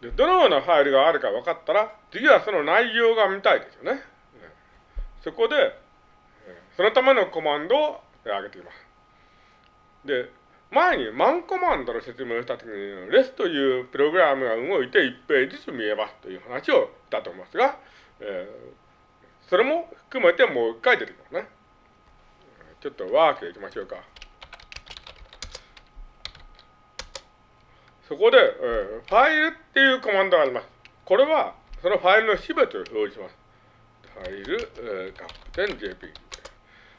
で、どのようなファイルがあるか分かったら、次はその内容が見たいですよね。そこで、そのためのコマンドを挙げています。で、前にマンコマンドの説明をしたときに、レスというプログラムが動いて1ページずつ見えますという話をしたと思いますが、えー、それも含めてもう一回出てきますね。ちょっとワークでいきましょうか。そこで、えー、ファイルっていうコマンドがあります。これは、そのファイルの全てを表示します。ファイル、えー、カップ JPEG。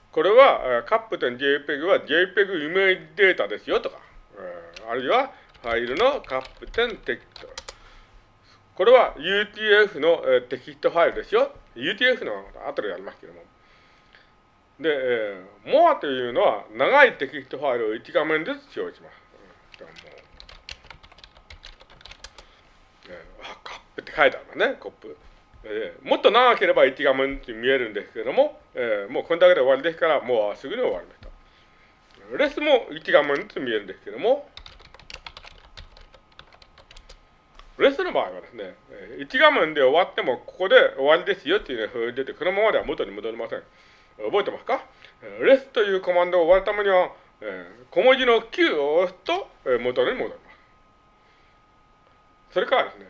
これは、カップ JPEG は JPEG イメージデータですよとか、えー、あるいはファイルのカップ点テキスト。これは UTF の、えー、テキストファイルですよ。UTF の後でやりますけども。で、えー、MOA というのは長いテキストファイルを1画面ずつ表示します。カップって書いてあるのね、コップ。えー、もっと長ければ1画面って見えるんですけども、えー、もうこれだけで終わりですから、もうすぐに終わりました。レスも1画面ずつ見えるんですけども、レスの場合はですね、1画面で終わっても、ここで終わりですよっていうのが表示出て、このままでは元に戻りません。覚えてますか？レスというコマンドを終わるためには、えー、小文字の Q を押すと、えー、元に戻ります。それからですね、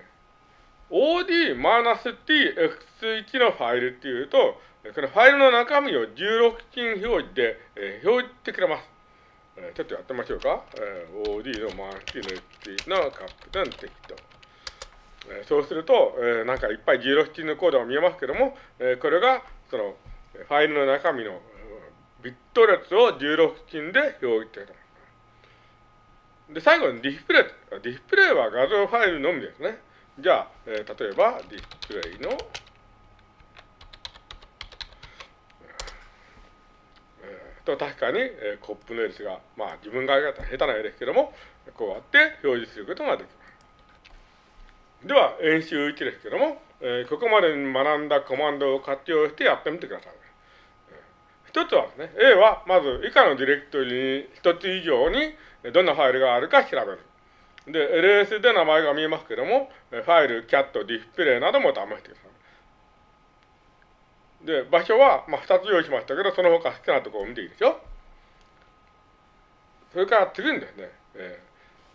od-tx1 のファイルっていうと、このファイルの中身を16進表示で、えー、表示してくれます。えー、ちょっとやってみましょうか。えー、od のマーキの1のカップダンテキト。えー、そうすると、えー、なんかいっぱい16進のコードが見えますけども、えー、これがそのファイルの中身のビット列を16進で表示してくれます。で、最後にディスプレイ。ディスプレイは画像ファイルのみですね。じゃあ、えー、例えばディスプレイの、えー、と確かに、えー、コップの列が、まあ自分がやった下手な絵ですけども、こうやって表示することができます。では、演習1ですけども、えー、ここまでに学んだコマンドを活用してやってみてください。一つはですね、A はまず以下のディレクトリに一つ以上にどんなファイルがあるか調べる。で、LS で名前が見えますけども、ファイル、 cat、display なども試してください。で、場所は、まあ、2つ用意しましたけど、その他好きなところを見ていいでしょ。それから次にですね、え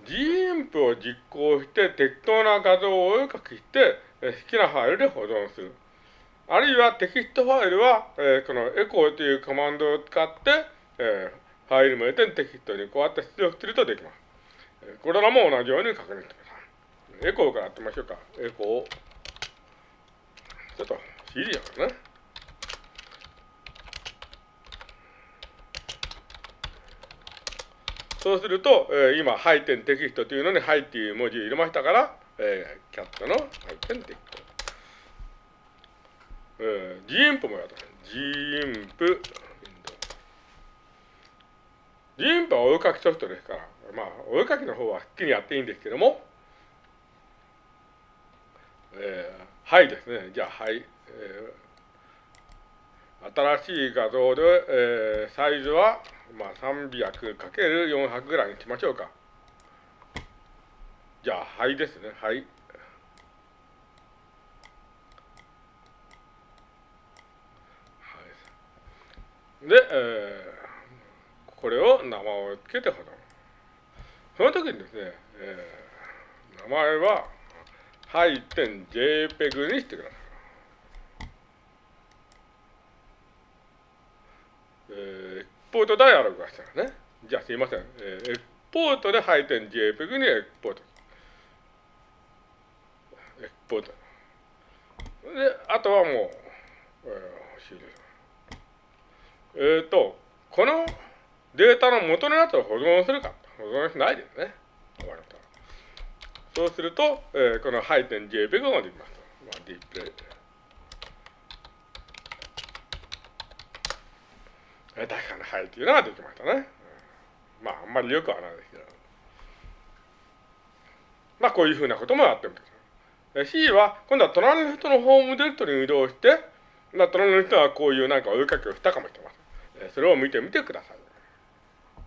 ー、GIMP を実行して適当な画像をお絵かきして、えー、好きなファイルで保存する。あるいはテキストファイルは、えー、このエコーというコマンドを使って、えー、ファイル名でテキストにこうやって出力するとできます。これらも同じように確認してください。エコーからやってみましょうか。エコー。ちょっと CD やからね。そうすると、えー、今、配点テキストというのに、はいっていう文字を入れましたから、えー、キャットの配点テンテキスト。えー、GIMP もやった。GIMP、GIMP はお絵かきソフトですから、まあ、お絵かきの方ははっきりやっていいんですけども、えー、はいですね。じゃあ、はい。えー、新しい画像で、えー、サイズは、まあ、300×400 ぐらいにしましょうか。じゃあ、はいですね。はい。で、えー、これを名前を付けて保存。その時にですね、えー、名前は、はい点 JPEG にしてください。えー、エクポートダイアログがしたらね。じゃあすいません。えー、エクポートで配点 JPEG にエクポート。エクポート。で、あとはもう、えー、終了。えっ、ー、と、このデータの元のやつを保存するか。保存しないですね。終わると。そうすると、えー、この JPEG ができます。まあ、ディプレイ。えー、確かにはいっていうのができましたね。まあ、あんまりよくはないですけど。まあ、こういうふうなこともやってみてください。C は、今度は隣の人のホームディレクトリに移動して、隣の人はこういうなんかお絵かきをしたかもしれません。それを見てみてください。